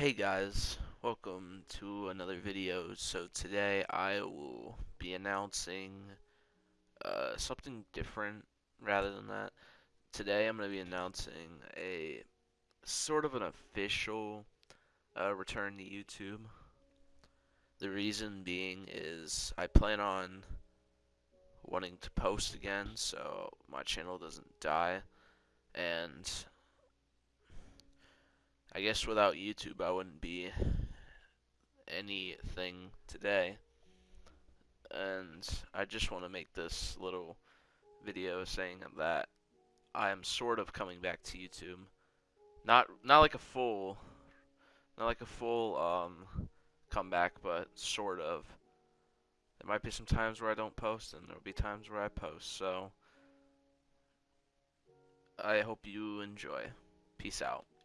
Hey guys, welcome to another video. So today I will be announcing uh, something different rather than that. Today I'm going to be announcing a sort of an official uh, return to YouTube. The reason being is I plan on wanting to post again so my channel doesn't die and I guess without YouTube, I wouldn't be anything today. And I just want to make this little video saying that I am sort of coming back to YouTube. Not not like a full not like a full um comeback, but sort of. There might be some times where I don't post and there'll be times where I post. So I hope you enjoy. Peace out.